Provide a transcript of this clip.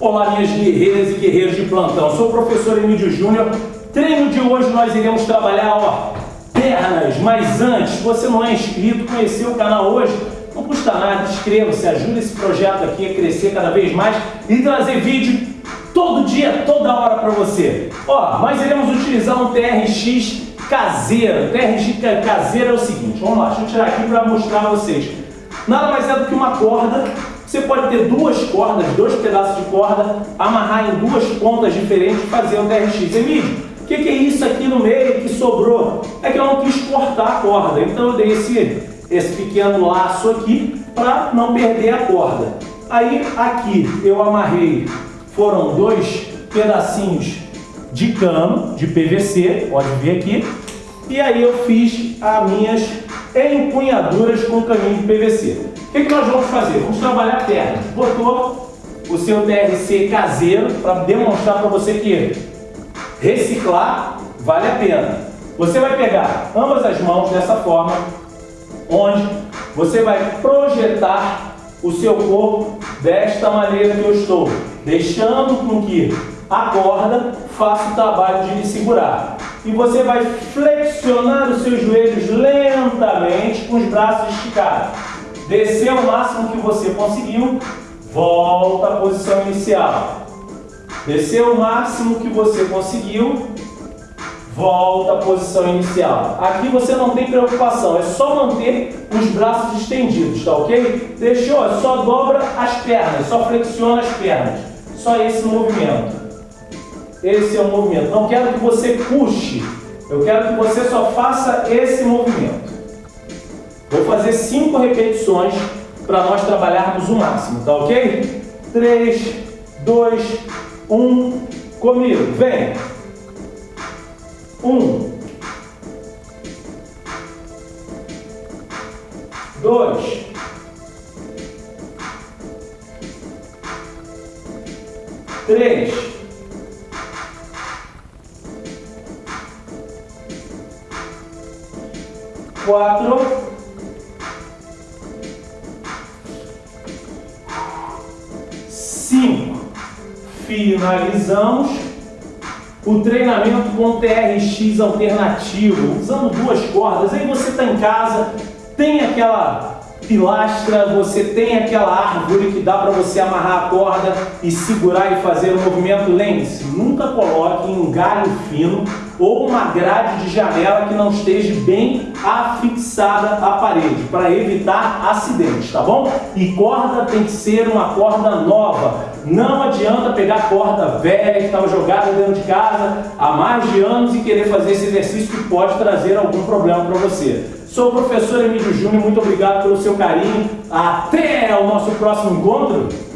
Olá, minhas guerreiras e guerreiros de plantão. Sou o professor Emílio Júnior. Treino de hoje nós iremos trabalhar, ó, pernas. Mas antes, você não é inscrito, conhecer o canal hoje, não custa nada, inscreva-se, ajuda esse projeto aqui a crescer cada vez mais e trazer vídeo todo dia, toda hora para você. Ó, nós iremos utilizar um TRX caseiro. TRX caseiro é o seguinte, vamos lá, deixa eu tirar aqui para mostrar a vocês. Nada mais é do que uma corda você pode ter duas cordas, dois pedaços de corda, amarrar em duas pontas diferentes e fazer um TRX. Emílio, o que, que, é isso aqui no meio que sobrou? É que eu não quis cortar a corda, então eu dei esse, esse pequeno laço aqui para não perder a corda. Aí aqui eu amarrei, foram dois pedacinhos de cano, de PVC, pode ver aqui, e aí eu fiz as minhas empunhaduras com caminho de PVC. O que, que nós vamos fazer? Vamos trabalhar pernas. Botou o seu TRC caseiro para demonstrar para você que reciclar vale a pena. Você vai pegar ambas as mãos dessa forma, onde você vai projetar o seu corpo desta maneira que eu estou, deixando com que a corda faça o trabalho de lhe segurar. E você vai flexionar os seus joelhos lentamente com os braços esticados descer o máximo que você conseguiu, volta à posição inicial. Desceu o máximo que você conseguiu, volta à posição inicial. Aqui você não tem preocupação, é só manter os braços estendidos, tá ok? Deixou, é só dobra as pernas, só flexiona as pernas. Só esse movimento. Esse é o movimento. Não quero que você puxe, eu quero que você só faça esse movimento. Vou fazer cinco repetições para nós trabalharmos o máximo, tá ok? 3, 2, 1, comigo, vem! 1, 2, 3, quatro, finalizamos o treinamento com TRX alternativo, usando duas cordas. Aí você está em casa, tem aquela pilastra, você tem aquela árvore que dá para você amarrar a corda e segurar e fazer o movimento. Lembre-se, nunca coloque em um galho fino ou uma grade de janela que não esteja bem afixada à parede, para evitar acidentes, tá bom? E corda tem que ser uma corda nova. Não adianta pegar corda velha que estava jogada dentro de casa há mais de anos e querer fazer esse exercício que pode trazer algum problema para você. Sou o professor Emílio Júnior, muito obrigado pelo seu carinho. Até o nosso próximo encontro.